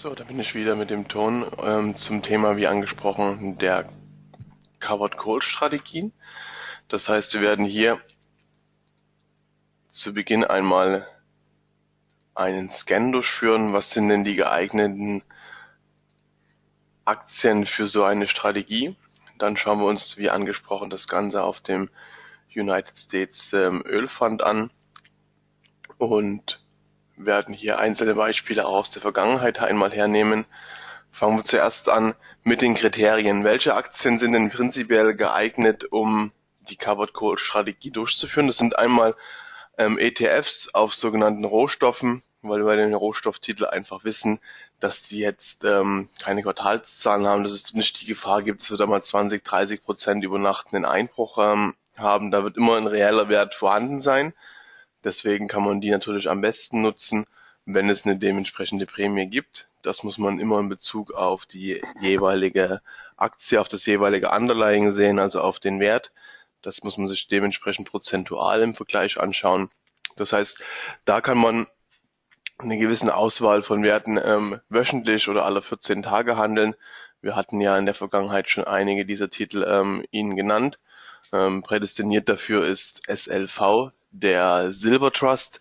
So, da bin ich wieder mit dem Ton ähm, zum Thema, wie angesprochen, der Covered Call Strategien. Das heißt, wir werden hier zu Beginn einmal einen Scan durchführen. Was sind denn die geeigneten Aktien für so eine Strategie? Dann schauen wir uns, wie angesprochen, das Ganze auf dem United States ähm, Ölfund an und werden hier einzelne Beispiele aus der Vergangenheit einmal hernehmen. Fangen wir zuerst an mit den Kriterien. Welche Aktien sind denn prinzipiell geeignet, um die Covered Call Strategie durchzuführen? Das sind einmal ähm, ETFs auf sogenannten Rohstoffen, weil wir bei den Rohstofftiteln einfach wissen, dass die jetzt ähm, keine Quartalszahlen haben, dass es nicht die Gefahr gibt, dass wir da mal 20, 30 Prozent über Nacht einen Einbruch ähm, haben. Da wird immer ein reeller Wert vorhanden sein. Deswegen kann man die natürlich am besten nutzen, wenn es eine dementsprechende Prämie gibt. Das muss man immer in Bezug auf die jeweilige Aktie, auf das jeweilige Underlying sehen, also auf den Wert. Das muss man sich dementsprechend prozentual im Vergleich anschauen. Das heißt, da kann man eine gewisse Auswahl von Werten ähm, wöchentlich oder alle 14 Tage handeln. Wir hatten ja in der Vergangenheit schon einige dieser Titel ähm, Ihnen genannt. Ähm, prädestiniert dafür ist SLV, der Silver Trust,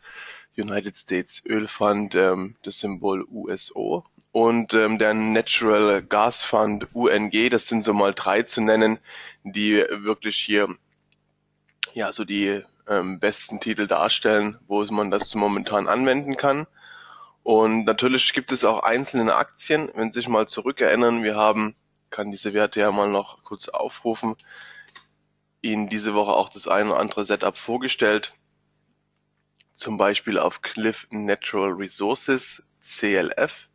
United States Öl Fund, ähm, das Symbol USO und ähm, der Natural Gas Fund UNG, das sind so mal drei zu nennen, die wirklich hier ja so die ähm, besten Titel darstellen, wo man das momentan anwenden kann. Und natürlich gibt es auch einzelne Aktien, wenn Sie sich mal zurückerinnern, wir haben, kann diese Werte ja mal noch kurz aufrufen, Ihnen diese Woche auch das ein oder andere Setup vorgestellt, zum Beispiel auf Cliff Natural Resources, CLF.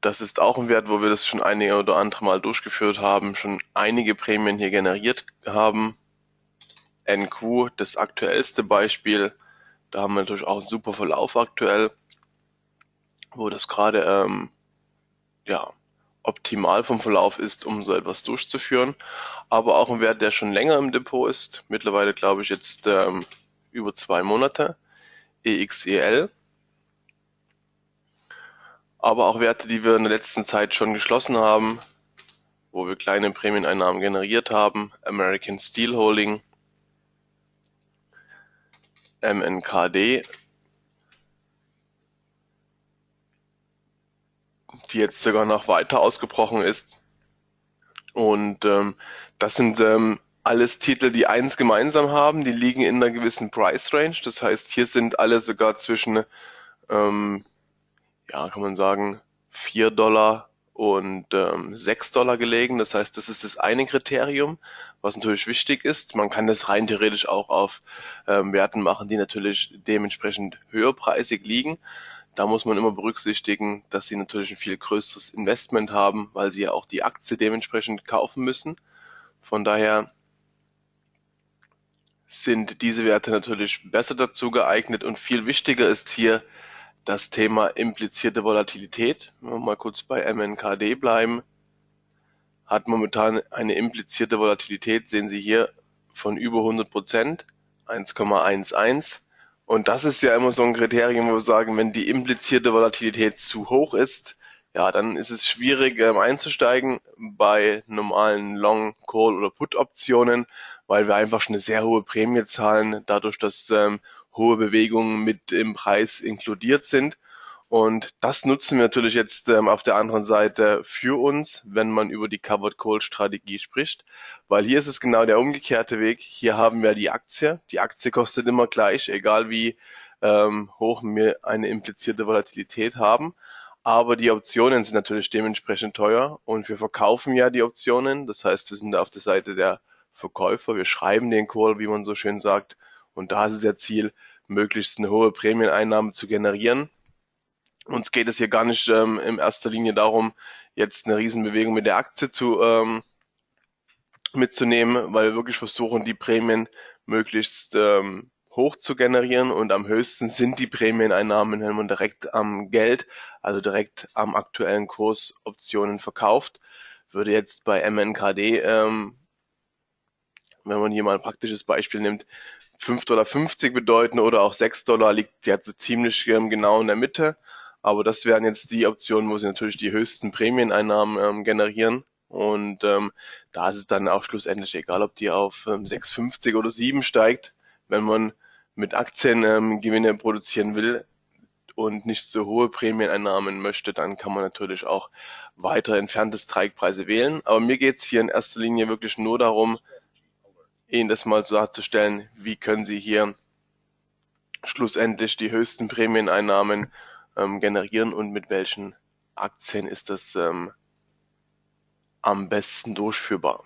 Das ist auch ein Wert, wo wir das schon einige oder andere Mal durchgeführt haben, schon einige Prämien hier generiert haben. NQ, das aktuellste Beispiel, da haben wir natürlich auch einen super Verlauf aktuell, wo das gerade ähm, ja, optimal vom Verlauf ist, um so etwas durchzuführen. Aber auch ein Wert, der schon länger im Depot ist. Mittlerweile glaube ich jetzt ähm, über zwei Monate. EXEL. Aber auch Werte, die wir in der letzten Zeit schon geschlossen haben, wo wir kleine Prämieneinnahmen generiert haben. American Steel Holding. MNKD die jetzt sogar noch weiter ausgebrochen ist. Und ähm, das sind ähm, alles Titel, die eins gemeinsam haben, die liegen in einer gewissen Price Range. Das heißt, hier sind alle sogar zwischen, ähm, ja, kann man sagen, 4 Dollar und ähm, 6 Dollar gelegen. Das heißt, das ist das eine Kriterium, was natürlich wichtig ist. Man kann das rein theoretisch auch auf ähm, Werten machen, die natürlich dementsprechend höherpreisig liegen. Da muss man immer berücksichtigen, dass sie natürlich ein viel größeres Investment haben, weil sie ja auch die Aktie dementsprechend kaufen müssen. Von daher sind diese Werte natürlich besser dazu geeignet und viel wichtiger ist hier das Thema implizierte Volatilität. Wenn wir mal kurz bei MNKD bleiben, hat momentan eine implizierte Volatilität, sehen Sie hier, von über 100 Prozent, 1,11. Und das ist ja immer so ein Kriterium, wo wir sagen, wenn die implizierte Volatilität zu hoch ist, ja, dann ist es schwierig ähm, einzusteigen bei normalen Long, Call oder Put Optionen, weil wir einfach schon eine sehr hohe Prämie zahlen, dadurch, dass ähm, hohe Bewegungen mit im Preis inkludiert sind. Und das nutzen wir natürlich jetzt ähm, auf der anderen Seite für uns, wenn man über die Covered Call Strategie spricht, weil hier ist es genau der umgekehrte Weg. Hier haben wir die Aktie. Die Aktie kostet immer gleich, egal wie ähm, hoch wir eine implizierte Volatilität haben. Aber die Optionen sind natürlich dementsprechend teuer und wir verkaufen ja die Optionen. Das heißt, wir sind auf der Seite der Verkäufer. Wir schreiben den Call, wie man so schön sagt. Und da ist es ja Ziel, möglichst eine hohe Prämieneinnahme zu generieren. Uns geht es hier gar nicht ähm, in erster Linie darum, jetzt eine Riesenbewegung mit der Aktie zu ähm, mitzunehmen, weil wir wirklich versuchen, die Prämien möglichst ähm, hoch zu generieren und am höchsten sind die Prämieneinnahmen, wenn man direkt am Geld, also direkt am aktuellen Kurs Optionen verkauft. Würde jetzt bei MNKD, ähm, wenn man hier mal ein praktisches Beispiel nimmt, 5,50 Dollar bedeuten oder auch 6 Dollar liegt jetzt ziemlich ähm, genau in der Mitte. Aber das wären jetzt die Optionen, wo sie natürlich die höchsten Prämieneinnahmen ähm, generieren. Und ähm, da ist es dann auch schlussendlich egal, ob die auf ähm, 6,50 oder 7 steigt. Wenn man mit Aktien ähm, Gewinne produzieren will und nicht so hohe Prämieneinnahmen möchte, dann kann man natürlich auch weiter entfernte Strikepreise wählen. Aber mir geht es hier in erster Linie wirklich nur darum, Ihnen das mal so darzustellen, wie können Sie hier schlussendlich die höchsten Prämieneinnahmen ähm, generieren und mit welchen Aktien ist das ähm, am besten durchführbar.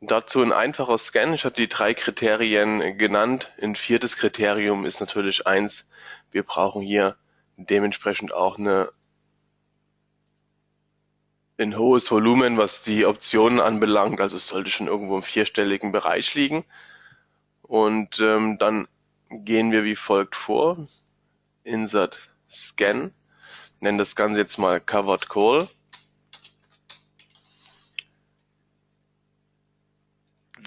Dazu ein einfacher Scan. Ich habe die drei Kriterien genannt. Ein viertes Kriterium ist natürlich eins. Wir brauchen hier dementsprechend auch eine, ein hohes Volumen, was die Optionen anbelangt. Also es sollte schon irgendwo im vierstelligen Bereich liegen. Und ähm, dann gehen wir wie folgt vor. Insert Scan. Nennen das Ganze jetzt mal Covered Call.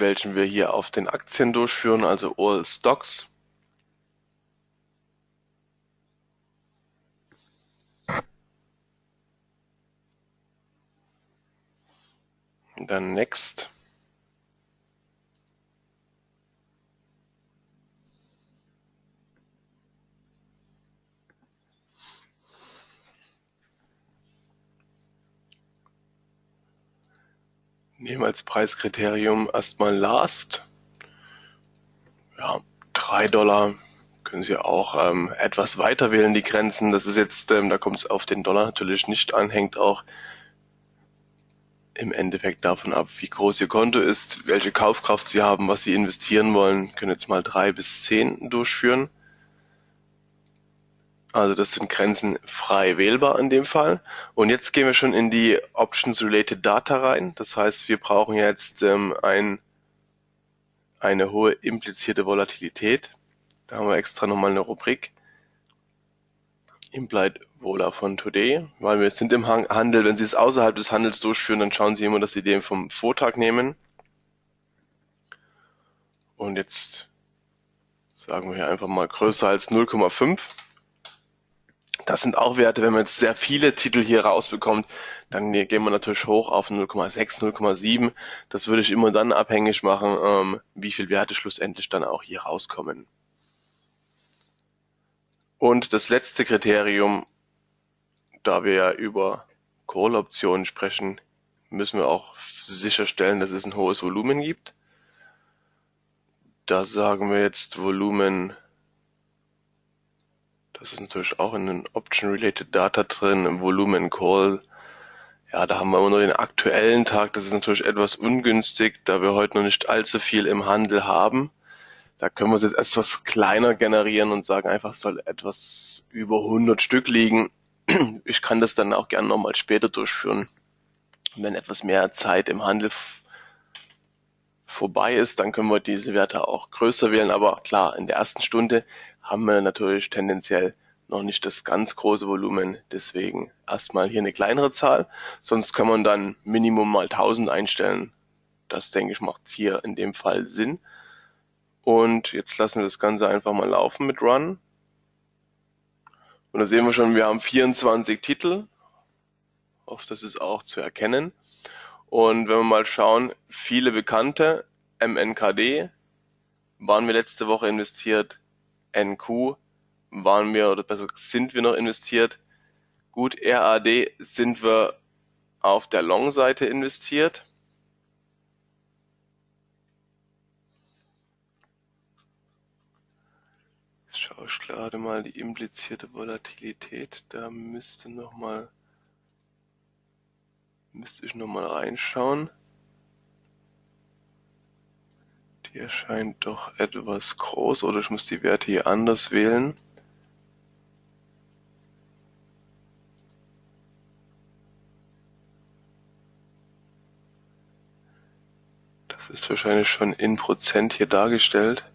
welchen wir hier auf den Aktien durchführen, also All Stocks. Dann Next. Nehmen als Preiskriterium erstmal Last. Ja, drei Dollar können Sie auch ähm, etwas weiter wählen, die Grenzen. Das ist jetzt, ähm, da kommt es auf den Dollar natürlich nicht an, hängt auch im Endeffekt davon ab, wie groß Ihr Konto ist, welche Kaufkraft Sie haben, was Sie investieren wollen. Können jetzt mal drei bis zehn durchführen. Also das sind Grenzen frei wählbar in dem Fall. Und jetzt gehen wir schon in die Options Related Data rein. Das heißt, wir brauchen jetzt ähm, ein, eine hohe implizierte Volatilität. Da haben wir extra nochmal eine Rubrik. Implied Vola von Today, weil wir sind im Handel, wenn Sie es außerhalb des Handels durchführen, dann schauen Sie immer, dass Sie den vom Vortag nehmen. Und jetzt sagen wir hier einfach mal größer als 0,5. Das sind auch Werte, wenn man jetzt sehr viele Titel hier rausbekommt, dann gehen wir natürlich hoch auf 0,6, 0,7. Das würde ich immer dann abhängig machen, ähm, wie viele Werte schlussendlich dann auch hier rauskommen. Und das letzte Kriterium, da wir ja über Call-Optionen sprechen, müssen wir auch sicherstellen, dass es ein hohes Volumen gibt. Da sagen wir jetzt Volumen das ist natürlich auch in den Option-Related Data drin, Volumen Call. Ja, da haben wir immer nur den aktuellen Tag. Das ist natürlich etwas ungünstig, da wir heute noch nicht allzu viel im Handel haben. Da können wir es jetzt etwas kleiner generieren und sagen einfach, es soll etwas über 100 Stück liegen. Ich kann das dann auch gerne nochmal später durchführen, wenn etwas mehr Zeit im Handel vorbei ist, dann können wir diese Werte auch größer wählen. Aber klar, in der ersten Stunde haben wir natürlich tendenziell noch nicht das ganz große Volumen. Deswegen erstmal hier eine kleinere Zahl. Sonst kann man dann Minimum mal 1000 einstellen. Das denke ich macht hier in dem Fall Sinn. Und jetzt lassen wir das Ganze einfach mal laufen mit Run. Und da sehen wir schon, wir haben 24 Titel. Oft das ist auch zu erkennen. Und wenn wir mal schauen, viele bekannte, MNKD, waren wir letzte Woche investiert, NQ waren wir, oder besser sind wir noch investiert. Gut, RAD sind wir auf der Long-Seite investiert. Schaue ich gerade mal die implizierte Volatilität. Da müsste noch mal müsste ich noch mal reinschauen. Die erscheint doch etwas groß oder ich muss die Werte hier anders wählen. Das ist wahrscheinlich schon in Prozent hier dargestellt.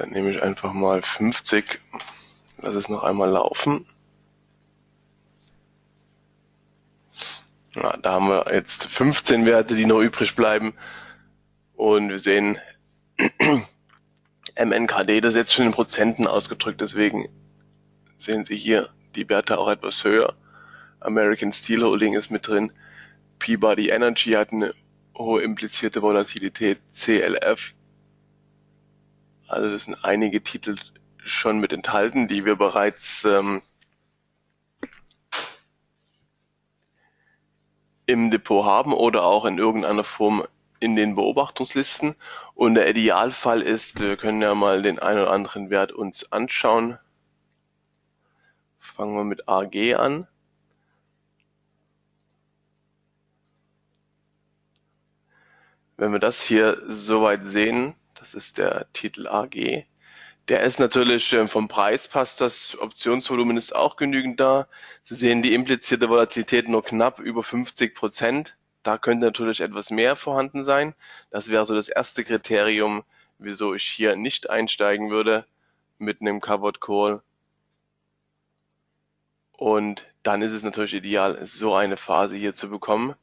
Dann nehme ich einfach mal 50, lasse es noch einmal laufen. Ja, da haben wir jetzt 15 Werte, die noch übrig bleiben. Und wir sehen MNKD, das ist jetzt schon in Prozenten ausgedrückt, deswegen sehen Sie hier die Werte auch etwas höher. American Steel Holding ist mit drin. Peabody Energy hat eine hohe implizierte Volatilität. CLF. Also das sind einige Titel schon mit enthalten, die wir bereits ähm, im Depot haben oder auch in irgendeiner Form in den Beobachtungslisten. Und der Idealfall ist, wir können ja mal den einen oder anderen Wert uns anschauen. Fangen wir mit AG an. Wenn wir das hier soweit sehen, das ist der Titel AG, der ist natürlich ähm, vom Preis passt das, Optionsvolumen ist auch genügend da. Sie sehen die implizierte Volatilität nur knapp über 50 Prozent. Da könnte natürlich etwas mehr vorhanden sein. Das wäre so das erste Kriterium, wieso ich hier nicht einsteigen würde mit einem Covered Call. Und dann ist es natürlich ideal, so eine Phase hier zu bekommen,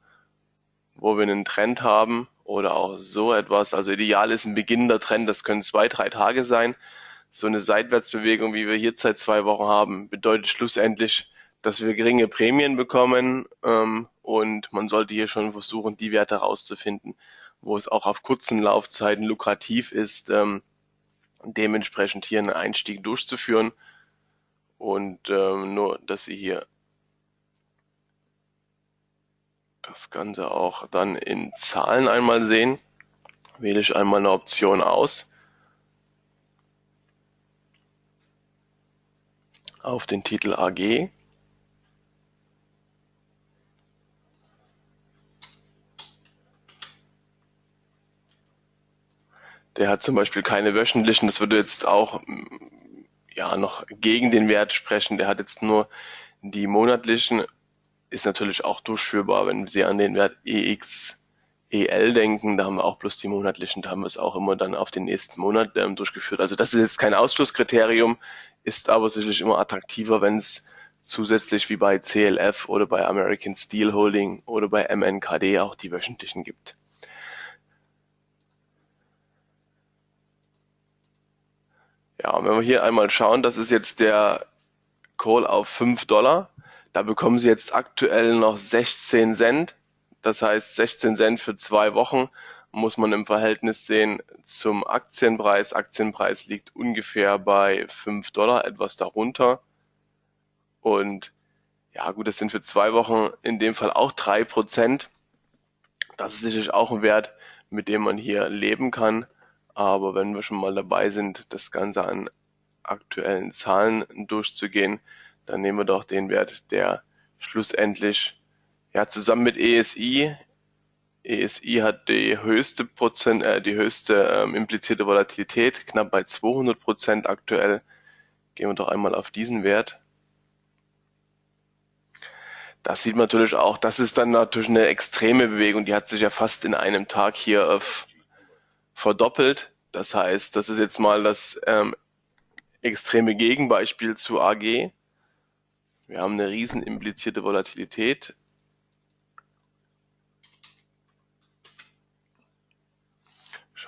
wo wir einen Trend haben oder auch so etwas. Also ideal ist ein beginnender Trend, das können zwei, drei Tage sein so eine Seitwärtsbewegung, wie wir hier seit zwei Wochen haben, bedeutet schlussendlich, dass wir geringe Prämien bekommen ähm, und man sollte hier schon versuchen, die Werte herauszufinden, wo es auch auf kurzen Laufzeiten lukrativ ist, ähm, dementsprechend hier einen Einstieg durchzuführen und ähm, nur, dass Sie hier das Ganze auch dann in Zahlen einmal sehen, wähle ich einmal eine Option aus auf den Titel AG. Der hat zum Beispiel keine wöchentlichen, das würde jetzt auch ja noch gegen den Wert sprechen. Der hat jetzt nur die monatlichen, ist natürlich auch durchführbar, wenn Sie an den Wert EX EL denken, da haben wir auch bloß die monatlichen, da haben wir es auch immer dann auf den nächsten Monat ähm, durchgeführt. Also das ist jetzt kein Ausschlusskriterium, ist aber sicherlich immer attraktiver, wenn es zusätzlich wie bei CLF oder bei American Steel Holding oder bei MNKD auch die wöchentlichen gibt. Ja, wenn wir hier einmal schauen, das ist jetzt der Call auf 5 Dollar. Da bekommen Sie jetzt aktuell noch 16 Cent das heißt, 16 Cent für zwei Wochen muss man im Verhältnis sehen zum Aktienpreis. Aktienpreis liegt ungefähr bei 5 Dollar, etwas darunter. Und ja gut, das sind für zwei Wochen in dem Fall auch drei Prozent. Das ist sicherlich auch ein Wert, mit dem man hier leben kann. Aber wenn wir schon mal dabei sind, das Ganze an aktuellen Zahlen durchzugehen, dann nehmen wir doch den Wert, der schlussendlich ja, zusammen mit ESI. ESI hat die höchste Prozent, äh, die höchste ähm, implizierte Volatilität, knapp bei 200 Prozent aktuell. Gehen wir doch einmal auf diesen Wert. Das sieht man natürlich auch, das ist dann natürlich eine extreme Bewegung, die hat sich ja fast in einem Tag hier auf, verdoppelt. Das heißt, das ist jetzt mal das ähm, extreme Gegenbeispiel zu AG. Wir haben eine riesen implizierte Volatilität,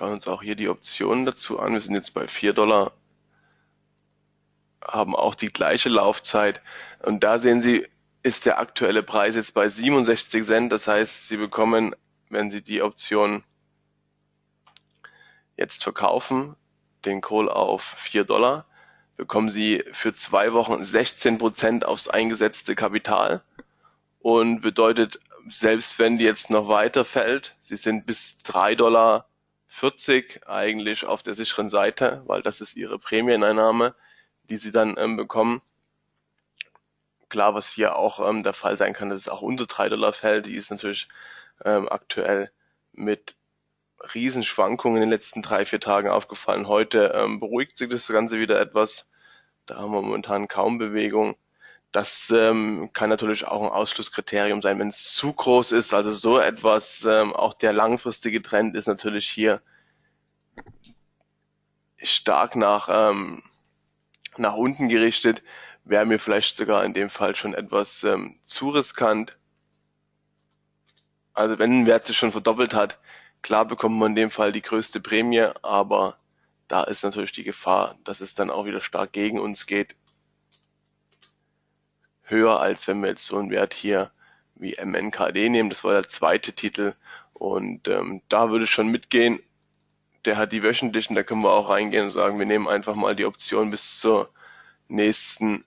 Schauen uns auch hier die Optionen dazu an. Wir sind jetzt bei 4 Dollar, haben auch die gleiche Laufzeit. Und da sehen Sie, ist der aktuelle Preis jetzt bei 67 Cent. Das heißt, Sie bekommen, wenn Sie die Option jetzt verkaufen, den Call auf 4 Dollar, bekommen Sie für zwei Wochen 16 Prozent aufs eingesetzte Kapital und bedeutet, selbst wenn die jetzt noch weiter fällt, Sie sind bis 3 Dollar 40 eigentlich auf der sicheren Seite, weil das ist ihre Prämieneinnahme, die sie dann ähm, bekommen. Klar, was hier auch ähm, der Fall sein kann, dass es auch unter 3 Dollar fällt, die ist natürlich ähm, aktuell mit Riesenschwankungen in den letzten drei, vier Tagen aufgefallen. Heute ähm, beruhigt sich das Ganze wieder etwas. Da haben wir momentan kaum Bewegung. Das ähm, kann natürlich auch ein Ausschlusskriterium sein, wenn es zu groß ist. Also so etwas, ähm, auch der langfristige Trend ist natürlich hier stark nach, ähm, nach unten gerichtet. Wäre mir vielleicht sogar in dem Fall schon etwas ähm, zu riskant. Also wenn ein Wert sich schon verdoppelt hat, klar bekommt man in dem Fall die größte Prämie, aber da ist natürlich die Gefahr, dass es dann auch wieder stark gegen uns geht. Höher als wenn wir jetzt so einen Wert hier wie MNKD nehmen. Das war der zweite Titel. Und ähm, da würde ich schon mitgehen. Der hat die wöchentlichen, da können wir auch reingehen und sagen, wir nehmen einfach mal die Option bis zur nächsten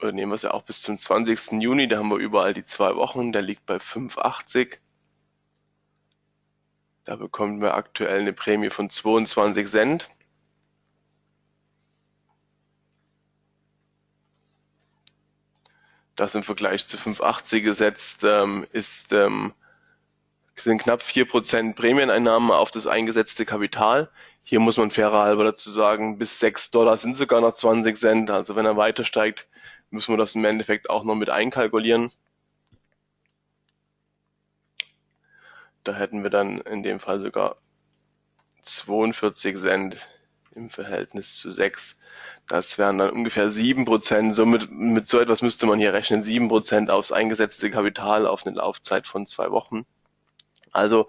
oder nehmen wir es ja auch bis zum 20. Juni, da haben wir überall die zwei Wochen, der liegt bei 5,80. Da bekommen wir aktuell eine Prämie von 22 Cent. Das im Vergleich zu 5,80 gesetzt ähm, ist, ähm, sind knapp 4% Prämieneinnahmen auf das eingesetzte Kapital. Hier muss man fairer halber dazu sagen, bis 6 Dollar sind sogar noch 20 Cent. Also wenn er weiter steigt, müssen wir das im Endeffekt auch noch mit einkalkulieren. Da hätten wir dann in dem Fall sogar 42 Cent im Verhältnis zu 6. Das wären dann ungefähr 7%. Somit, mit so etwas müsste man hier rechnen. 7% aufs eingesetzte Kapital auf eine Laufzeit von zwei Wochen. Also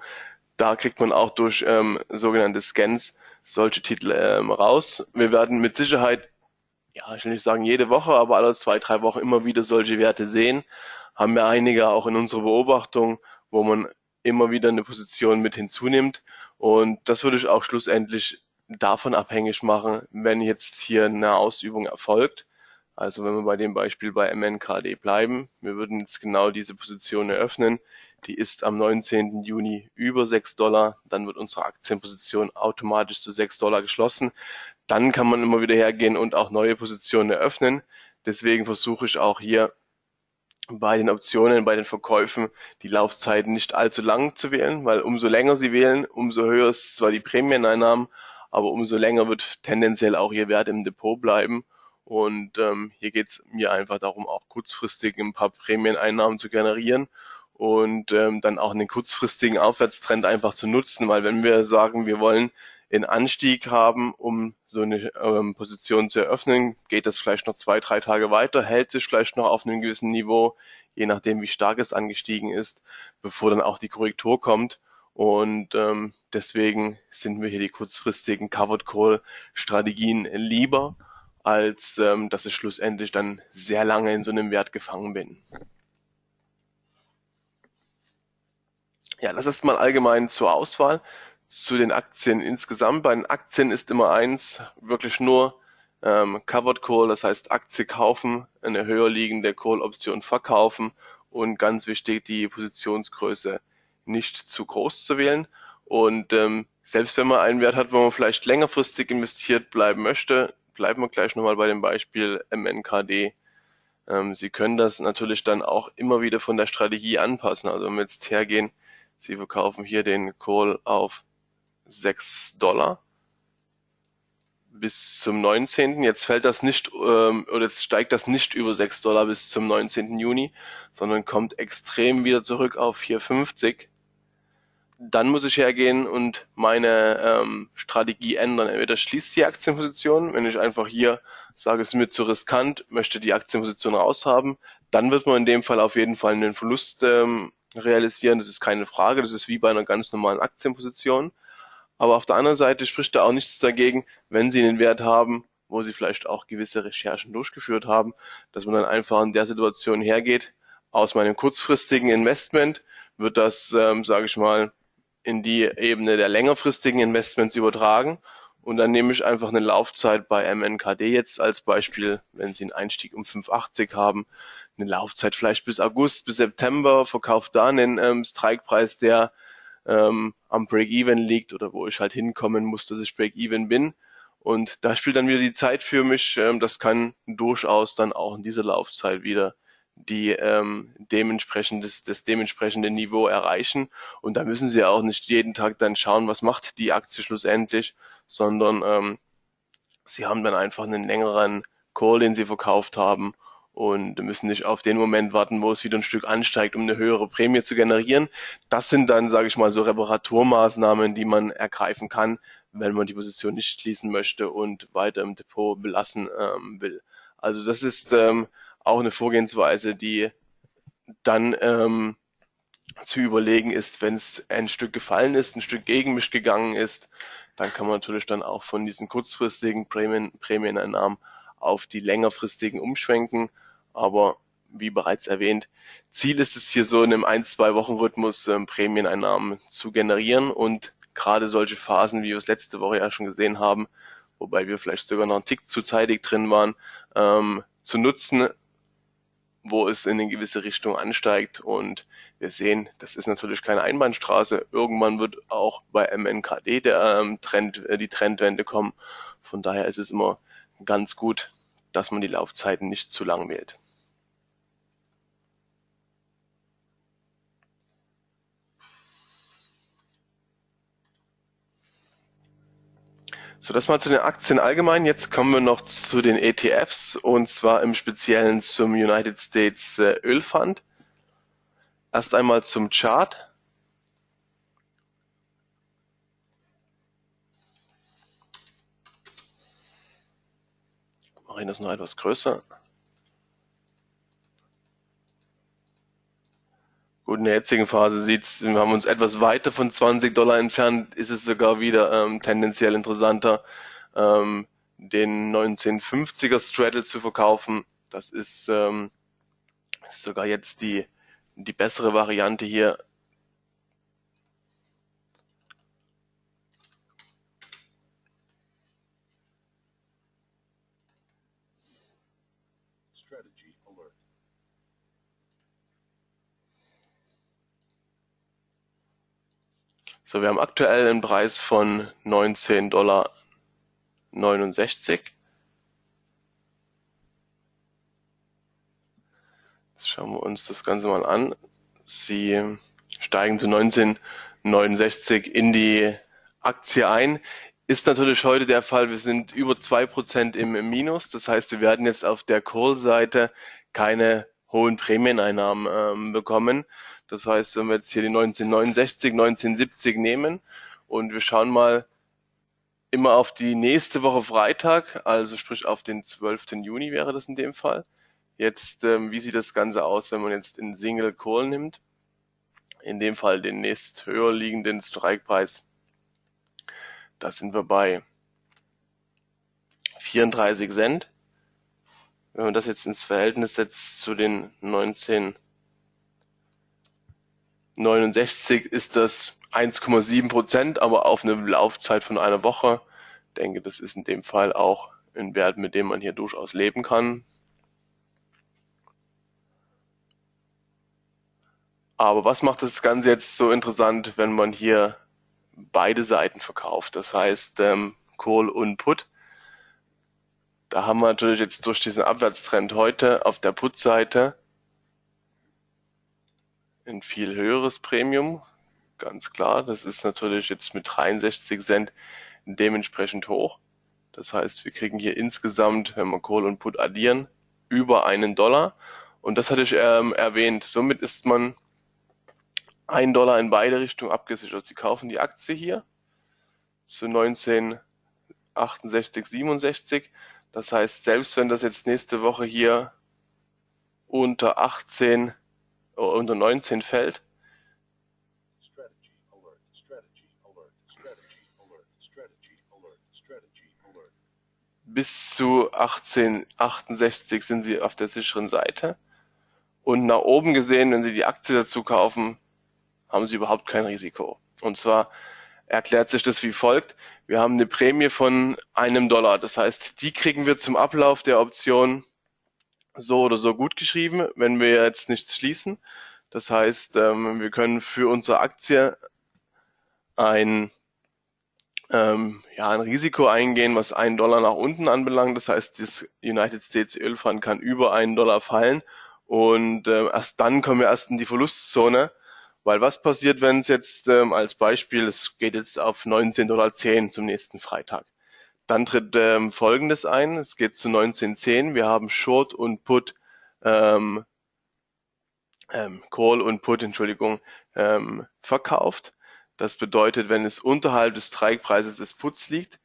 da kriegt man auch durch ähm, sogenannte Scans solche Titel ähm, raus. Wir werden mit Sicherheit ja, ich will nicht sagen jede Woche, aber alle zwei, drei Wochen immer wieder solche Werte sehen. Haben wir einige auch in unserer Beobachtung, wo man immer wieder eine Position mit hinzunimmt. Und das würde ich auch schlussendlich davon abhängig machen, wenn jetzt hier eine Ausübung erfolgt. Also wenn wir bei dem Beispiel bei MNKD bleiben, wir würden jetzt genau diese Position eröffnen. Die ist am 19. Juni über 6 Dollar. Dann wird unsere Aktienposition automatisch zu 6 Dollar geschlossen dann kann man immer wieder hergehen und auch neue Positionen eröffnen. Deswegen versuche ich auch hier bei den Optionen, bei den Verkäufen die Laufzeiten nicht allzu lang zu wählen, weil umso länger Sie wählen, umso höher ist zwar die Prämieneinnahmen, aber umso länger wird tendenziell auch Ihr Wert im Depot bleiben. Und ähm, hier geht es mir einfach darum, auch kurzfristig ein paar Prämieneinnahmen zu generieren und ähm, dann auch einen kurzfristigen Aufwärtstrend einfach zu nutzen, weil wenn wir sagen, wir wollen in Anstieg haben, um so eine ähm, Position zu eröffnen, geht das vielleicht noch zwei, drei Tage weiter, hält sich vielleicht noch auf einem gewissen Niveau, je nachdem, wie stark es angestiegen ist, bevor dann auch die Korrektur kommt. Und ähm, deswegen sind mir hier die kurzfristigen Covered Call Strategien lieber, als ähm, dass ich schlussendlich dann sehr lange in so einem Wert gefangen bin. Ja, das ist mal allgemein zur Auswahl zu den Aktien insgesamt. Bei den Aktien ist immer eins, wirklich nur ähm, Covered Call, das heißt Aktie kaufen, eine höher liegende Call-Option verkaufen und ganz wichtig, die Positionsgröße nicht zu groß zu wählen. Und ähm, selbst wenn man einen Wert hat, wo man vielleicht längerfristig investiert bleiben möchte, bleiben wir gleich nochmal bei dem Beispiel MNKD. Ähm, Sie können das natürlich dann auch immer wieder von der Strategie anpassen. Also wenn wir jetzt hergehen, Sie verkaufen hier den Call auf 6 Dollar bis zum 19. Jetzt fällt das nicht ähm, oder jetzt steigt das nicht über 6 Dollar bis zum 19. Juni, sondern kommt extrem wieder zurück auf 4,50. Dann muss ich hergehen und meine ähm, Strategie ändern. Entweder schließt die Aktienposition, wenn ich einfach hier sage, es ist mir zu riskant, möchte die Aktienposition raushaben, dann wird man in dem Fall auf jeden Fall einen Verlust ähm, realisieren. Das ist keine Frage. Das ist wie bei einer ganz normalen Aktienposition. Aber auf der anderen Seite spricht da auch nichts dagegen, wenn Sie einen Wert haben, wo Sie vielleicht auch gewisse Recherchen durchgeführt haben, dass man dann einfach in der Situation hergeht, aus meinem kurzfristigen Investment wird das, ähm, sage ich mal, in die Ebene der längerfristigen Investments übertragen. Und dann nehme ich einfach eine Laufzeit bei MNKD jetzt als Beispiel, wenn Sie einen Einstieg um 5,80 haben, eine Laufzeit vielleicht bis August, bis September, verkauft da einen ähm, Strikepreis, der ähm, am Break-Even liegt oder wo ich halt hinkommen muss, dass ich Break-Even bin. Und da spielt dann wieder die Zeit für mich. Ähm, das kann durchaus dann auch in dieser Laufzeit wieder die ähm, dementsprechend das, das dementsprechende Niveau erreichen. Und da müssen Sie auch nicht jeden Tag dann schauen, was macht die Aktie schlussendlich, sondern ähm, Sie haben dann einfach einen längeren Call, den Sie verkauft haben und müssen nicht auf den Moment warten, wo es wieder ein Stück ansteigt, um eine höhere Prämie zu generieren. Das sind dann, sage ich mal, so Reparaturmaßnahmen, die man ergreifen kann, wenn man die Position nicht schließen möchte und weiter im Depot belassen ähm, will. Also das ist ähm, auch eine Vorgehensweise, die dann ähm, zu überlegen ist, wenn es ein Stück gefallen ist, ein Stück gegen mich gegangen ist, dann kann man natürlich dann auch von diesen kurzfristigen Prämien, Prämieneinnahmen auf die längerfristigen umschwenken. Aber wie bereits erwähnt, Ziel ist es hier so in einem ein, zwei Wochen Rhythmus ähm, Prämieneinnahmen zu generieren und gerade solche Phasen, wie wir es letzte Woche ja schon gesehen haben, wobei wir vielleicht sogar noch einen Tick zu zeitig drin waren, ähm, zu nutzen, wo es in eine gewisse Richtung ansteigt. Und wir sehen, das ist natürlich keine Einbahnstraße. Irgendwann wird auch bei MNKD der ähm, Trend, äh, die Trendwende kommen. Von daher ist es immer ganz gut, dass man die Laufzeiten nicht zu lang wählt. So, das mal zu den Aktien allgemein. Jetzt kommen wir noch zu den ETFs und zwar im Speziellen zum United States äh, Ölfund. Erst einmal zum Chart. Mache ich das noch etwas größer. Gut, in der jetzigen Phase sieht's, wir haben uns etwas weiter von 20 Dollar entfernt, ist es sogar wieder ähm, tendenziell interessanter, ähm, den 1950er Straddle zu verkaufen. Das ist, ähm, sogar jetzt die, die bessere Variante hier. So, wir haben aktuell einen Preis von 19,69 Dollar. Jetzt schauen wir uns das Ganze mal an. Sie steigen zu 19,69 in die Aktie ein. Ist natürlich heute der Fall, wir sind über 2% im, im Minus. Das heißt, wir werden jetzt auf der Call-Seite keine hohen Prämieneinnahmen ähm, bekommen. Das heißt, wenn wir jetzt hier die 1969, 1970 nehmen und wir schauen mal immer auf die nächste Woche Freitag, also sprich auf den 12. Juni wäre das in dem Fall. Jetzt, ähm, wie sieht das Ganze aus, wenn man jetzt in Single Call nimmt? In dem Fall den nächst höher liegenden Strikepreis. Da sind wir bei 34 Cent. Wenn man das jetzt ins Verhältnis setzt zu den 19 69 ist das 1,7 Prozent, aber auf eine Laufzeit von einer Woche. Ich denke, das ist in dem Fall auch ein Wert, mit dem man hier durchaus leben kann. Aber was macht das Ganze jetzt so interessant, wenn man hier beide Seiten verkauft? Das heißt, ähm, Call und Put. Da haben wir natürlich jetzt durch diesen Abwärtstrend heute auf der Put-Seite ein viel höheres Premium, ganz klar. Das ist natürlich jetzt mit 63 Cent dementsprechend hoch. Das heißt, wir kriegen hier insgesamt, wenn wir Kohl und Put addieren, über einen Dollar. Und das hatte ich ähm, erwähnt. Somit ist man ein Dollar in beide Richtungen abgesichert. Sie kaufen die Aktie hier zu 1968, 67. Das heißt, selbst wenn das jetzt nächste Woche hier unter 18 unter 19 fällt. Bis zu 1868 sind sie auf der sicheren Seite. Und nach oben gesehen, wenn Sie die Aktie dazu kaufen, haben Sie überhaupt kein Risiko. Und zwar erklärt sich das wie folgt. Wir haben eine Prämie von einem Dollar. Das heißt, die kriegen wir zum Ablauf der Option so oder so gut geschrieben, wenn wir jetzt nichts schließen. Das heißt, ähm, wir können für unsere Aktie ein, ähm, ja, ein Risiko eingehen, was einen Dollar nach unten anbelangt. Das heißt, das United States Ölfund kann über einen Dollar fallen und äh, erst dann kommen wir erst in die Verlustzone. Weil was passiert, wenn es jetzt ähm, als Beispiel, es geht jetzt auf 19,10 Dollar zum nächsten Freitag. Dann tritt ähm, Folgendes ein. Es geht zu 1910. Wir haben Short und Put, ähm, ähm, Call und Put, Entschuldigung, ähm, verkauft. Das bedeutet, wenn es unterhalb des Streikpreises des Puts liegt,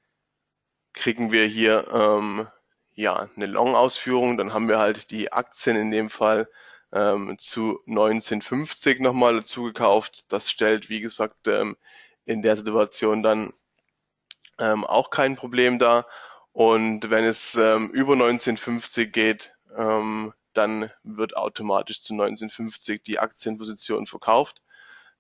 kriegen wir hier ähm, ja eine Long-Ausführung. Dann haben wir halt die Aktien in dem Fall ähm, zu 1950 nochmal dazu gekauft. Das stellt, wie gesagt, ähm, in der Situation dann ähm, auch kein Problem dar. Und wenn es ähm, über 1950 geht, ähm, dann wird automatisch zu 1950 die Aktienposition verkauft.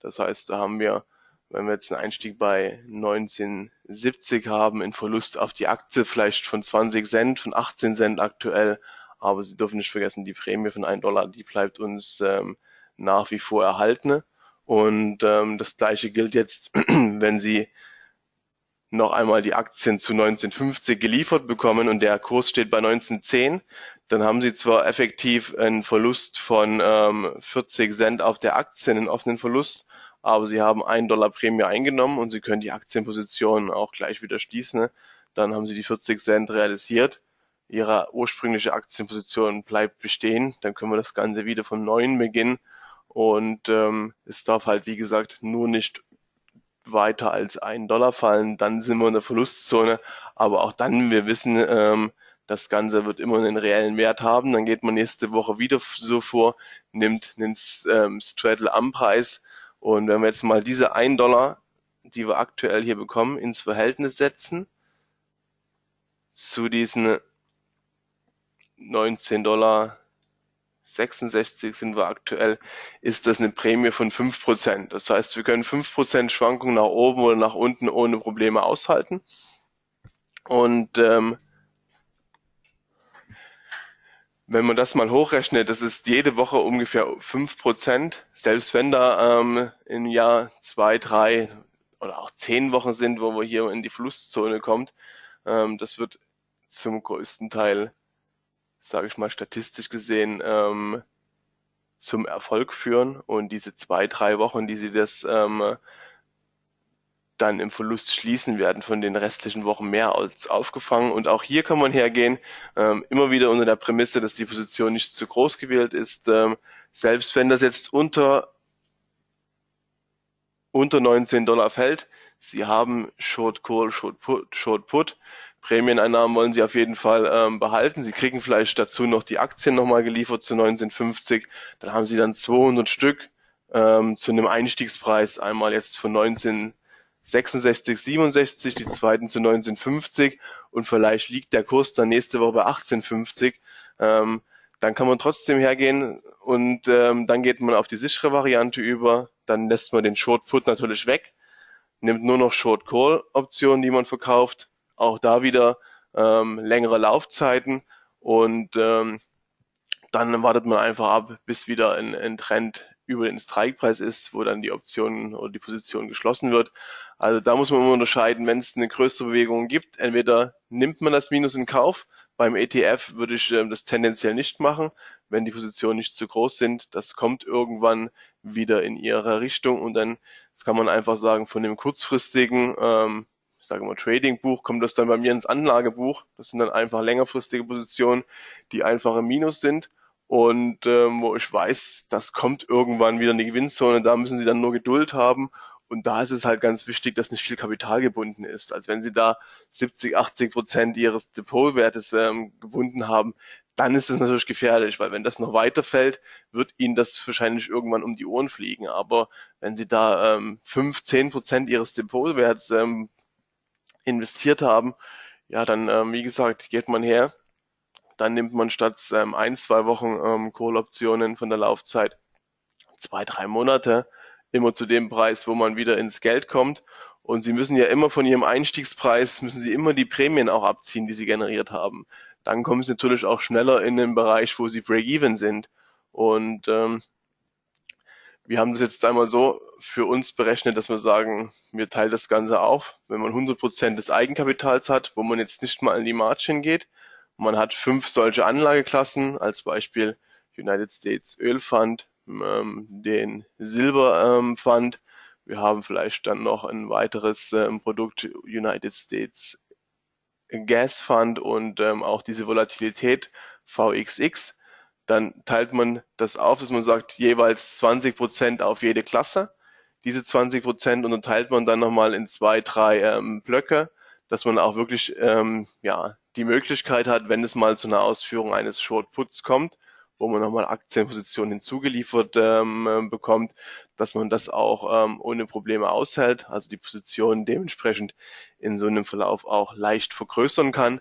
Das heißt, da haben wir, wenn wir jetzt einen Einstieg bei 1970 haben, einen Verlust auf die Aktie vielleicht von 20 Cent, von 18 Cent aktuell. Aber Sie dürfen nicht vergessen, die Prämie von 1 Dollar, die bleibt uns ähm, nach wie vor erhalten. Und ähm, das gleiche gilt jetzt, wenn Sie noch einmal die Aktien zu 1950 geliefert bekommen und der Kurs steht bei 1910, dann haben Sie zwar effektiv einen Verlust von ähm, 40 Cent auf der Aktie, einen offenen Verlust, aber Sie haben einen Dollar Prämie eingenommen und Sie können die Aktienposition auch gleich wieder schließen. Ne? Dann haben Sie die 40 Cent realisiert. Ihre ursprüngliche Aktienposition bleibt bestehen. Dann können wir das Ganze wieder von neuem beginnen. Und ähm, es darf halt, wie gesagt, nur nicht weiter als einen Dollar fallen, dann sind wir in der Verlustzone. Aber auch dann, wir wissen, ähm, das Ganze wird immer einen reellen Wert haben. Dann geht man nächste Woche wieder so vor, nimmt einen ähm, Straddle am Preis. Und wenn wir jetzt mal diese 1 Dollar, die wir aktuell hier bekommen, ins Verhältnis setzen zu diesen 19 Dollar 66 sind wir aktuell, ist das eine Prämie von 5%. Das heißt, wir können 5% Schwankungen nach oben oder nach unten ohne Probleme aushalten. Und ähm, wenn man das mal hochrechnet, das ist jede Woche ungefähr 5%. Selbst wenn da ähm, im Jahr zwei, drei oder auch zehn Wochen sind, wo wir hier in die Flusszone kommt, ähm, das wird zum größten Teil sage ich mal, statistisch gesehen ähm, zum Erfolg führen. Und diese zwei, drei Wochen, die sie das ähm, dann im Verlust schließen, werden von den restlichen Wochen mehr als aufgefangen. Und auch hier kann man hergehen, ähm, immer wieder unter der Prämisse, dass die Position nicht zu groß gewählt ist. Ähm, selbst wenn das jetzt unter, unter 19 Dollar fällt, Sie haben Short Call, Short Put, Short Put Prämieneinnahmen wollen sie auf jeden Fall ähm, behalten. Sie kriegen vielleicht dazu noch die Aktien nochmal geliefert zu 1950. Dann haben sie dann 200 Stück ähm, zu einem Einstiegspreis. Einmal jetzt von 1966, 67, die zweiten zu 1950 und vielleicht liegt der Kurs dann nächste Woche bei 1850. Ähm, dann kann man trotzdem hergehen und ähm, dann geht man auf die sichere Variante über. Dann lässt man den Short Put natürlich weg, nimmt nur noch Short Call Optionen, die man verkauft auch da wieder ähm, längere Laufzeiten und ähm, dann wartet man einfach ab, bis wieder ein, ein Trend über den Strikepreis ist, wo dann die Option oder die Position geschlossen wird. Also da muss man immer unterscheiden, wenn es eine größere Bewegung gibt, entweder nimmt man das Minus in Kauf. Beim ETF würde ich äh, das tendenziell nicht machen, wenn die Positionen nicht zu groß sind. Das kommt irgendwann wieder in ihre Richtung und dann kann man einfach sagen, von dem kurzfristigen ähm, sage mal Trading-Buch, kommt das dann bei mir ins Anlagebuch. Das sind dann einfach längerfristige Positionen, die einfach im Minus sind und ähm, wo ich weiß, das kommt irgendwann wieder in die Gewinnzone. Da müssen Sie dann nur Geduld haben und da ist es halt ganz wichtig, dass nicht viel Kapital gebunden ist. Als wenn Sie da 70, 80 Prozent Ihres Depotwertes ähm, gebunden haben, dann ist es natürlich gefährlich, weil wenn das noch weiterfällt, wird Ihnen das wahrscheinlich irgendwann um die Ohren fliegen. Aber wenn Sie da ähm, 5, 10 Prozent Ihres Depotwerts ähm, investiert haben, ja, dann, ähm, wie gesagt, geht man her, dann nimmt man statt ähm, ein, zwei Wochen ähm, Call-Optionen von der Laufzeit zwei, drei Monate immer zu dem Preis, wo man wieder ins Geld kommt. Und Sie müssen ja immer von Ihrem Einstiegspreis, müssen Sie immer die Prämien auch abziehen, die Sie generiert haben. Dann kommen Sie natürlich auch schneller in den Bereich, wo Sie Break-Even sind. Und ähm, wir haben das jetzt einmal so für uns berechnet, dass wir sagen, wir teilen das Ganze auf. Wenn man 100 Prozent des Eigenkapitals hat, wo man jetzt nicht mal in die Margin geht, man hat fünf solche Anlageklassen, als Beispiel United States Öl Fund, ähm, den Silber ähm, Fund. Wir haben vielleicht dann noch ein weiteres ähm, Produkt United States Gas Fund und ähm, auch diese Volatilität VXX dann teilt man das auf, dass man sagt, jeweils 20 Prozent auf jede Klasse. Diese 20 Prozent unterteilt man dann nochmal in zwei, drei ähm, Blöcke, dass man auch wirklich ähm, ja, die Möglichkeit hat, wenn es mal zu einer Ausführung eines Short Puts kommt, wo man nochmal Aktienpositionen hinzugeliefert ähm, bekommt, dass man das auch ähm, ohne Probleme aushält, also die Position dementsprechend in so einem Verlauf auch leicht vergrößern kann,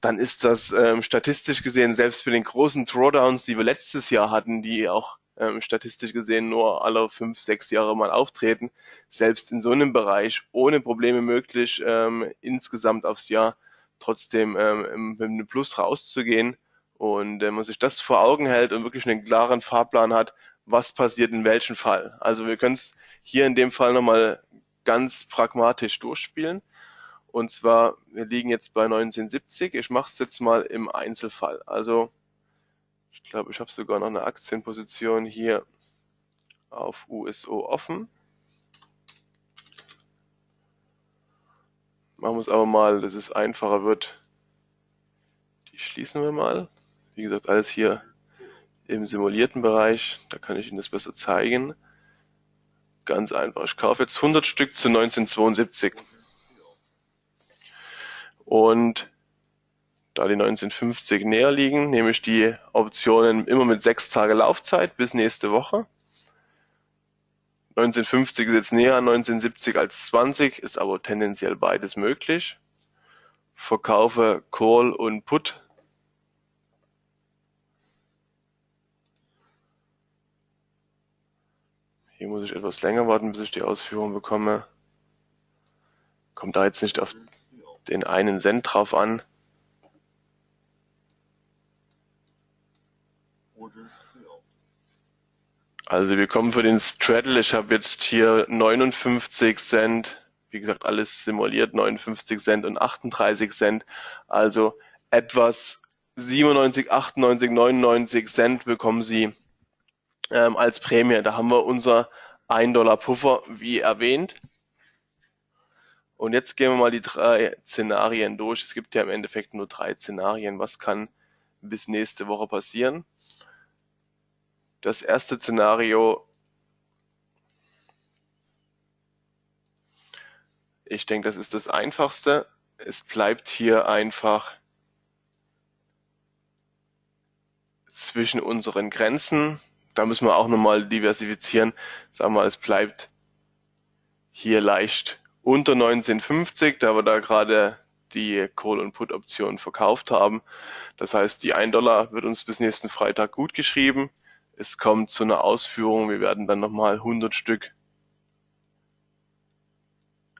dann ist das ähm, statistisch gesehen selbst für den großen Drawdowns, die wir letztes Jahr hatten, die auch ähm, statistisch gesehen nur alle fünf, sechs Jahre mal auftreten, selbst in so einem Bereich ohne Probleme möglich, ähm, insgesamt aufs Jahr trotzdem ähm, mit einem Plus rauszugehen. Und wenn man sich das vor Augen hält und wirklich einen klaren Fahrplan hat, was passiert in welchem Fall. Also wir können es hier in dem Fall nochmal ganz pragmatisch durchspielen. Und zwar, wir liegen jetzt bei 1970. Ich mache es jetzt mal im Einzelfall. Also ich glaube, ich habe sogar noch eine Aktienposition hier auf USO offen. Machen wir es aber mal, dass es einfacher wird. Die schließen wir mal. Wie gesagt, alles hier im simulierten Bereich. Da kann ich Ihnen das besser zeigen. Ganz einfach. Ich kaufe jetzt 100 Stück zu 1972. Und da die 1950 näher liegen, nehme ich die Optionen immer mit sechs Tage Laufzeit bis nächste Woche. 1950 ist jetzt näher an 1970 als 20, ist aber tendenziell beides möglich. Verkaufe Call und Put. Hier muss ich etwas länger warten, bis ich die Ausführung bekomme. Kommt da jetzt nicht auf den einen Cent drauf an. Also wir kommen für den Straddle, ich habe jetzt hier 59 Cent, wie gesagt alles simuliert, 59 Cent und 38 Cent, also etwas 97, 98, 99 Cent bekommen Sie ähm, als Prämie. Da haben wir unser 1 Dollar Puffer, wie erwähnt. Und jetzt gehen wir mal die drei Szenarien durch. Es gibt ja im Endeffekt nur drei Szenarien. Was kann bis nächste Woche passieren? Das erste Szenario, ich denke, das ist das einfachste. Es bleibt hier einfach zwischen unseren Grenzen. Da müssen wir auch nochmal diversifizieren. Sagen wir, es bleibt hier leicht unter 1950, da wir da gerade die Call- und Put-Option verkauft haben. Das heißt, die 1 Dollar wird uns bis nächsten Freitag gut geschrieben es kommt zu einer Ausführung, wir werden dann nochmal 100 Stück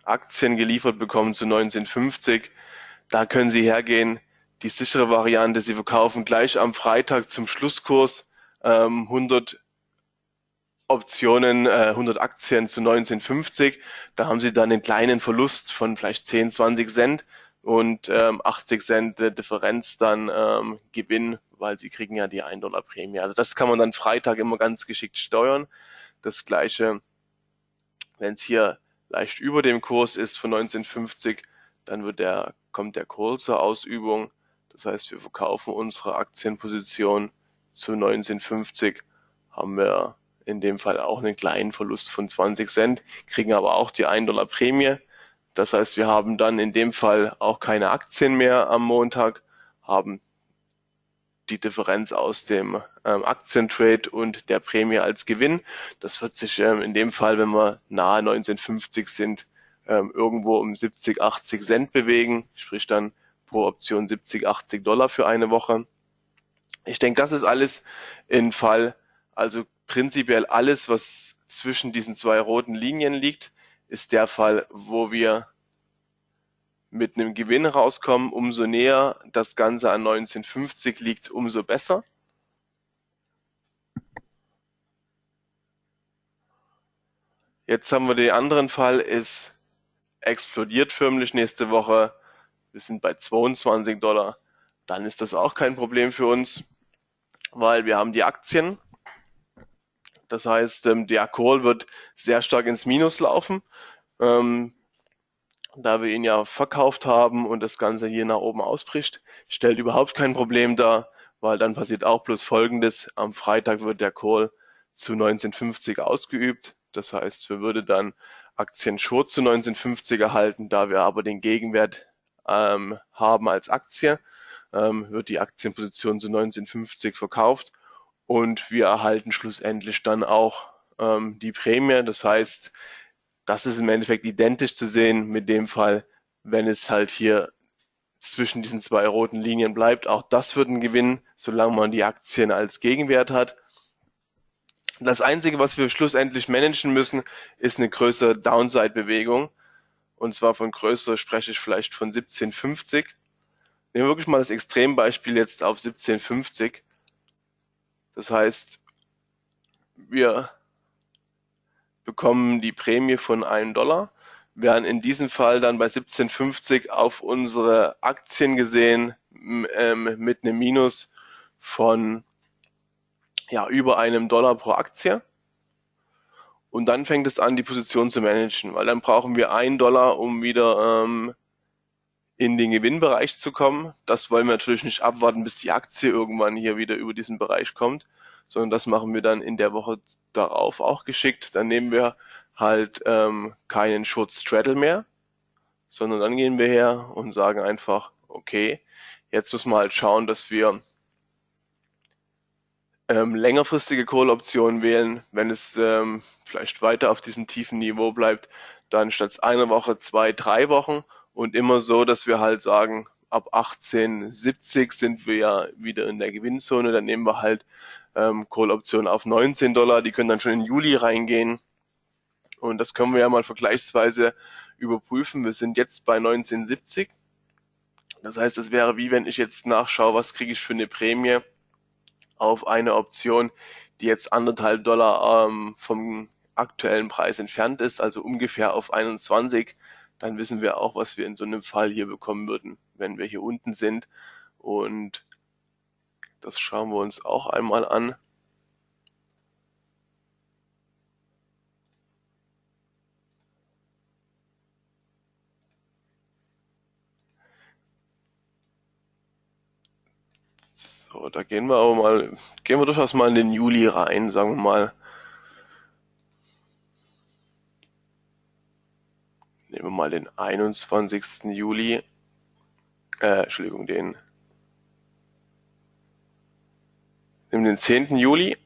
Aktien geliefert bekommen zu 1950. Da können Sie hergehen, die sichere Variante, Sie verkaufen gleich am Freitag zum Schlusskurs ähm, 100 Optionen, äh, 100 Aktien zu 1950. Da haben Sie dann einen kleinen Verlust von vielleicht 10, 20 Cent und ähm, 80 Cent Differenz dann ähm, Gewinn, weil sie kriegen ja die 1 Dollar Prämie. Also das kann man dann Freitag immer ganz geschickt steuern. Das gleiche, wenn es hier leicht über dem Kurs ist von 1950, dann wird der, kommt der Call zur Ausübung. Das heißt, wir verkaufen unsere Aktienposition zu 1950, haben wir in dem Fall auch einen kleinen Verlust von 20 Cent, kriegen aber auch die 1 Dollar Prämie. Das heißt, wir haben dann in dem Fall auch keine Aktien mehr am Montag, haben die Differenz aus dem ähm, Aktientrade und der Prämie als Gewinn. Das wird sich ähm, in dem Fall, wenn wir nahe 1950 sind, ähm, irgendwo um 70, 80 Cent bewegen, sprich dann pro Option 70, 80 Dollar für eine Woche. Ich denke, das ist alles in Fall, also prinzipiell alles, was zwischen diesen zwei roten Linien liegt, ist der Fall, wo wir mit einem Gewinn rauskommen. Umso näher das Ganze an 1950 liegt, umso besser. Jetzt haben wir den anderen Fall, es explodiert förmlich nächste Woche. Wir sind bei 22 Dollar. Dann ist das auch kein Problem für uns, weil wir haben die Aktien das heißt, ähm, der Call wird sehr stark ins Minus laufen, ähm, da wir ihn ja verkauft haben und das Ganze hier nach oben ausbricht. Stellt überhaupt kein Problem dar, weil dann passiert auch bloß Folgendes. Am Freitag wird der Call zu 1950 ausgeübt. Das heißt, wir würden dann Aktien Short zu 1950 erhalten, da wir aber den Gegenwert ähm, haben als Aktie, ähm, wird die Aktienposition zu 1950 verkauft und wir erhalten schlussendlich dann auch ähm, die Prämie. Das heißt, das ist im Endeffekt identisch zu sehen mit dem Fall, wenn es halt hier zwischen diesen zwei roten Linien bleibt. Auch das wird ein Gewinn, solange man die Aktien als Gegenwert hat. Das Einzige, was wir schlussendlich managen müssen, ist eine größere Downside-Bewegung. Und zwar von größer spreche ich vielleicht von 1750. Nehmen wir wirklich mal das Extrembeispiel jetzt auf 1750. Das heißt, wir bekommen die Prämie von einem Dollar, werden in diesem Fall dann bei 1750 auf unsere Aktien gesehen ähm, mit einem Minus von ja, über einem Dollar pro Aktie. Und dann fängt es an, die Position zu managen, weil dann brauchen wir einen Dollar, um wieder ähm, in den Gewinnbereich zu kommen. Das wollen wir natürlich nicht abwarten, bis die Aktie irgendwann hier wieder über diesen Bereich kommt, sondern das machen wir dann in der Woche darauf auch geschickt. Dann nehmen wir halt ähm, keinen Short Straddle mehr, sondern dann gehen wir her und sagen einfach, okay, jetzt müssen wir halt schauen, dass wir ähm, längerfristige Call-Optionen wählen, wenn es ähm, vielleicht weiter auf diesem tiefen Niveau bleibt, dann statt einer Woche zwei, drei Wochen und immer so, dass wir halt sagen, ab 1870 sind wir ja wieder in der Gewinnzone, dann nehmen wir halt ähm, Call-Optionen auf 19 Dollar, die können dann schon in Juli reingehen und das können wir ja mal vergleichsweise überprüfen. Wir sind jetzt bei 1970. Das heißt, es wäre wie wenn ich jetzt nachschaue, was kriege ich für eine Prämie auf eine Option, die jetzt anderthalb Dollar ähm, vom aktuellen Preis entfernt ist, also ungefähr auf 21, dann wissen wir auch, was wir in so einem Fall hier bekommen würden, wenn wir hier unten sind. Und das schauen wir uns auch einmal an. So, da gehen wir aber mal, gehen wir durchaus mal in den Juli rein, sagen wir mal. Nehmen wir mal den 21. Juli, äh, Entschuldigung, den, nehmen den 10. Juli,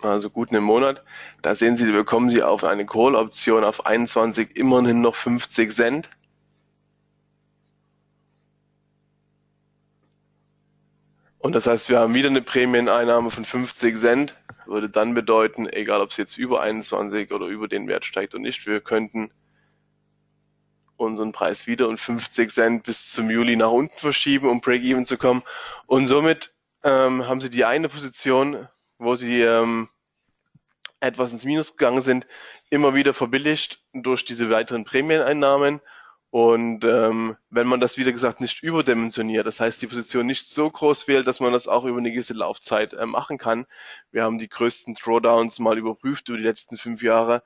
also gut einen Monat. Da sehen Sie, bekommen Sie auf eine Call-Option auf 21 immerhin noch 50 Cent. Und das heißt, wir haben wieder eine Prämieneinnahme von 50 Cent. Würde dann bedeuten, egal ob es jetzt über 21 oder über den Wert steigt oder nicht, wir könnten unseren Preis wieder um 50 Cent bis zum Juli nach unten verschieben, um Break-Even zu kommen. Und somit ähm, haben Sie die eine Position, wo Sie ähm, etwas ins Minus gegangen sind, immer wieder verbilligt durch diese weiteren Prämieneinnahmen und ähm, wenn man das, wieder gesagt, nicht überdimensioniert, das heißt die Position nicht so groß wählt, dass man das auch über eine gewisse Laufzeit äh, machen kann. Wir haben die größten Drawdowns mal überprüft über die letzten fünf Jahre.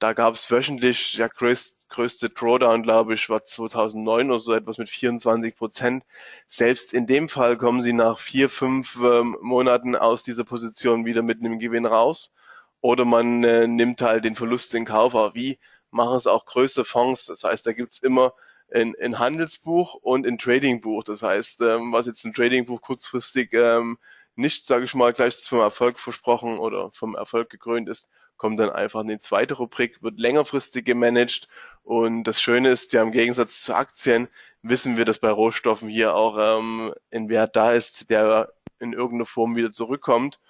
Da gab es wöchentlich, der größt, größte Drawdown, glaube ich, war 2009 oder so etwas mit 24 Prozent. Selbst in dem Fall kommen sie nach vier, fünf ähm, Monaten aus dieser Position wieder mit einem Gewinn raus. Oder man äh, nimmt halt den Verlust in Kauf. Aber wie machen es auch größere Fonds. Das heißt, da gibt's immer ein, ein Handelsbuch und ein Tradingbuch. Das heißt, ähm, was jetzt ein Tradingbuch kurzfristig ähm, nicht, sage ich mal, gleich vom Erfolg versprochen oder vom Erfolg gekrönt ist, kommt dann einfach in die zweite Rubrik, wird längerfristig gemanagt. Und das Schöne ist, ja im Gegensatz zu Aktien wissen wir, dass bei Rohstoffen hier auch ähm, ein Wert da ist, der in irgendeiner Form wieder zurückkommt.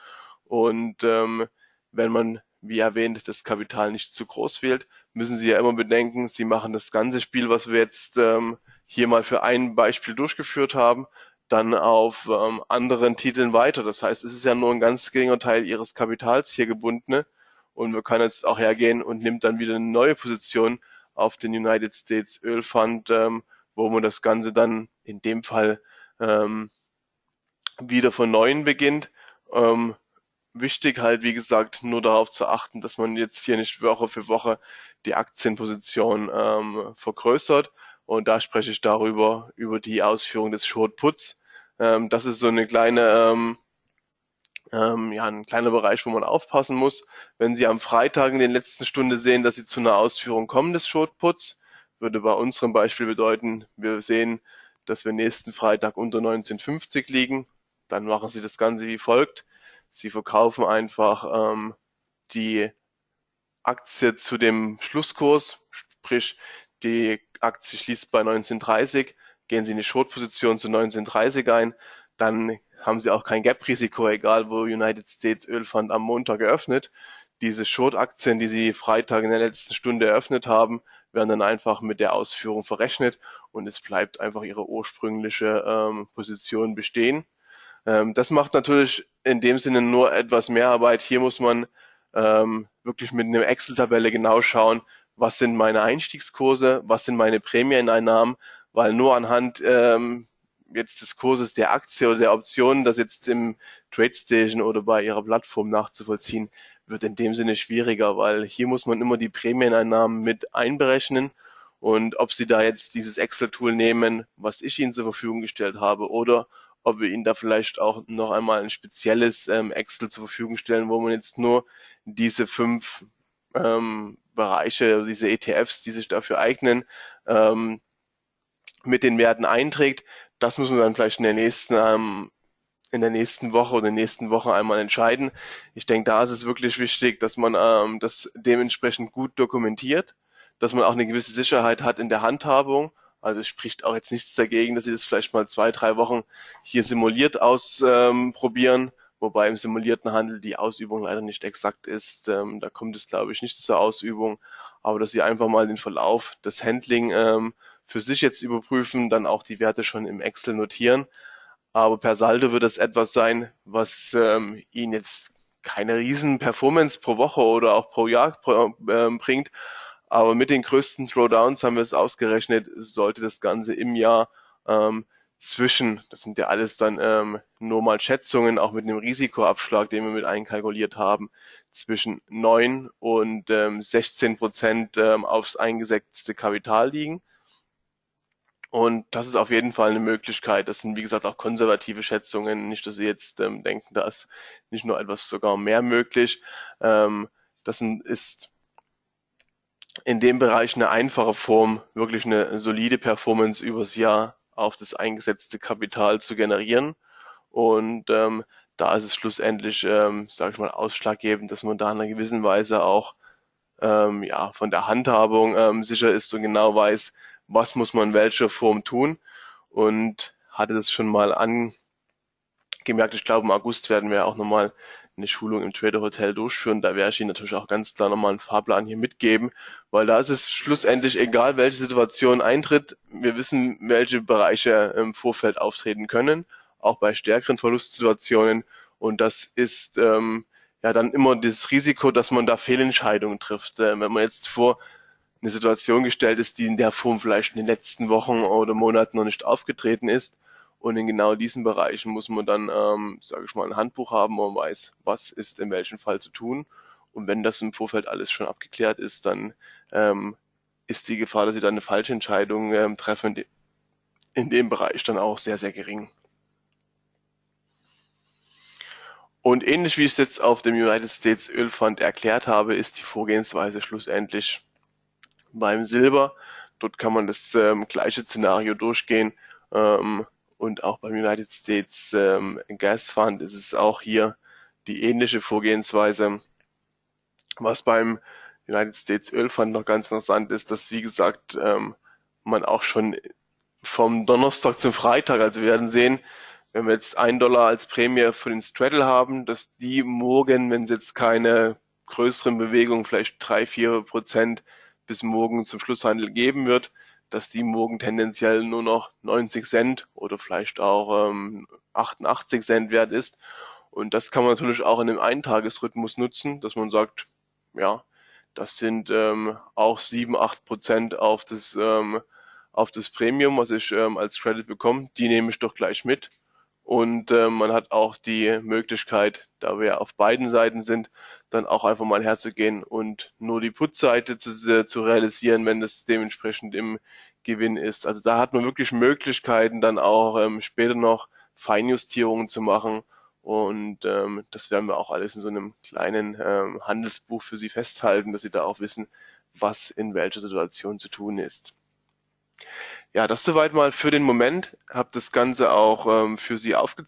Und ähm, wenn man, wie erwähnt, das Kapital nicht zu groß wählt, müssen Sie ja immer bedenken, Sie machen das ganze Spiel, was wir jetzt ähm, hier mal für ein Beispiel durchgeführt haben, dann auf ähm, anderen Titeln weiter. Das heißt, es ist ja nur ein ganz geringer Teil Ihres Kapitals hier gebundene und man kann jetzt auch hergehen und nimmt dann wieder eine neue Position auf den United States Öl Fund, ähm, wo man das Ganze dann in dem Fall ähm, wieder von neuem beginnt. Ähm, wichtig halt, wie gesagt, nur darauf zu achten, dass man jetzt hier nicht Woche für Woche die Aktienposition ähm, vergrößert. Und da spreche ich darüber, über die Ausführung des Short Puts. Ähm, das ist so eine kleine, ähm, ähm, ja, ein kleiner Bereich, wo man aufpassen muss. Wenn Sie am Freitag in den letzten Stunde sehen, dass Sie zu einer Ausführung kommen des Short Puts, würde bei unserem Beispiel bedeuten, wir sehen, dass wir nächsten Freitag unter 1950 liegen. Dann machen Sie das Ganze wie folgt. Sie verkaufen einfach ähm, die Aktie zu dem Schlusskurs, sprich die Aktie schließt bei 1930, gehen Sie in die Short-Position zu 1930 ein, dann haben Sie auch kein Gap-Risiko, egal wo United States Ölfund am Montag eröffnet. Diese Short-Aktien, die Sie Freitag in der letzten Stunde eröffnet haben, werden dann einfach mit der Ausführung verrechnet und es bleibt einfach Ihre ursprüngliche ähm, Position bestehen. Ähm, das macht natürlich in dem Sinne nur etwas mehr Arbeit. Hier muss man ähm, wirklich mit einer Excel-Tabelle genau schauen, was sind meine Einstiegskurse, was sind meine Prämieneinnahmen, weil nur anhand ähm, jetzt des Kurses der Aktie oder der Option, das jetzt im TradeStation oder bei Ihrer Plattform nachzuvollziehen, wird in dem Sinne schwieriger, weil hier muss man immer die Prämieneinnahmen mit einberechnen. Und ob Sie da jetzt dieses Excel-Tool nehmen, was ich Ihnen zur Verfügung gestellt habe, oder ob wir Ihnen da vielleicht auch noch einmal ein spezielles ähm, Excel zur Verfügung stellen, wo man jetzt nur diese fünf ähm, Bereiche, diese ETFs, die sich dafür eignen, ähm, mit den Werten einträgt. Das müssen wir dann vielleicht in der nächsten ähm, in der nächsten Woche oder in den nächsten Wochen einmal entscheiden. Ich denke, da ist es wirklich wichtig, dass man ähm, das dementsprechend gut dokumentiert, dass man auch eine gewisse Sicherheit hat in der Handhabung also spricht auch jetzt nichts dagegen, dass Sie das vielleicht mal zwei, drei Wochen hier simuliert ausprobieren, ähm, wobei im simulierten Handel die Ausübung leider nicht exakt ist. Ähm, da kommt es, glaube ich, nicht zur Ausübung, aber dass Sie einfach mal den Verlauf des Handling ähm, für sich jetzt überprüfen, dann auch die Werte schon im Excel notieren. Aber per Saldo wird das etwas sein, was ähm, Ihnen jetzt keine riesen Performance pro Woche oder auch pro Jahr äh, bringt, aber mit den größten Throwdowns haben wir es ausgerechnet, sollte das Ganze im Jahr ähm, zwischen, das sind ja alles dann ähm, nur mal Schätzungen, auch mit einem Risikoabschlag, den wir mit einkalkuliert haben, zwischen 9 und ähm, 16 Prozent ähm, aufs eingesetzte Kapital liegen. Und das ist auf jeden Fall eine Möglichkeit. Das sind, wie gesagt, auch konservative Schätzungen. Nicht, dass Sie jetzt ähm, denken, da ist nicht nur etwas sogar mehr möglich. Ähm, das ist in dem Bereich eine einfache Form, wirklich eine solide Performance übers Jahr auf das eingesetzte Kapital zu generieren. Und ähm, da ist es schlussendlich, ähm, sage ich mal, ausschlaggebend, dass man da in einer gewissen Weise auch ähm, ja, von der Handhabung ähm, sicher ist und genau weiß, was muss man in welcher Form tun. Und hatte das schon mal angemerkt, ich glaube im August werden wir auch nochmal eine Schulung im Trader Hotel durchführen. Da werde ich Ihnen natürlich auch ganz klar nochmal einen Fahrplan hier mitgeben, weil da ist es schlussendlich egal, welche Situation eintritt. Wir wissen, welche Bereiche im Vorfeld auftreten können, auch bei stärkeren Verlustsituationen. Und das ist ähm, ja dann immer das Risiko, dass man da Fehlentscheidungen trifft. Äh, wenn man jetzt vor eine Situation gestellt ist, die in der Form vielleicht in den letzten Wochen oder Monaten noch nicht aufgetreten ist, und in genau diesen Bereichen muss man dann, ähm, sage ich mal, ein Handbuch haben, wo man weiß, was ist in welchem Fall zu tun. Und wenn das im Vorfeld alles schon abgeklärt ist, dann ähm, ist die Gefahr, dass sie dann eine falsche Entscheidung ähm, treffen, in dem Bereich dann auch sehr, sehr gering. Und ähnlich wie ich es jetzt auf dem United States Ölfund erklärt habe, ist die Vorgehensweise schlussendlich beim Silber. Dort kann man das ähm, gleiche Szenario durchgehen. Ähm, und auch beim United States ähm, Gas Fund ist es auch hier die ähnliche Vorgehensweise. Was beim United States Öl Fund noch ganz interessant ist, dass wie gesagt ähm, man auch schon vom Donnerstag zum Freitag, also wir werden sehen, wenn wir jetzt ein Dollar als Prämie für den Straddle haben, dass die morgen, wenn es jetzt keine größeren Bewegungen, vielleicht drei, vier Prozent bis morgen zum Schlusshandel geben wird, dass die morgen tendenziell nur noch 90 Cent oder vielleicht auch ähm, 88 Cent wert ist. Und das kann man natürlich auch in einem Eintagesrhythmus nutzen, dass man sagt, ja, das sind ähm, auch 7, 8 Prozent auf das, ähm, auf das Premium, was ich ähm, als Credit bekomme. Die nehme ich doch gleich mit. Und äh, man hat auch die Möglichkeit, da wir auf beiden Seiten sind, dann auch einfach mal herzugehen und nur die Put-Seite zu, äh, zu realisieren, wenn das dementsprechend im Gewinn ist. Also da hat man wirklich Möglichkeiten, dann auch ähm, später noch Feinjustierungen zu machen. Und ähm, das werden wir auch alles in so einem kleinen ähm, Handelsbuch für Sie festhalten, dass Sie da auch wissen, was in welcher Situation zu tun ist. Ja, das soweit mal für den Moment. Habe das Ganze auch ähm, für Sie aufgezeichnet.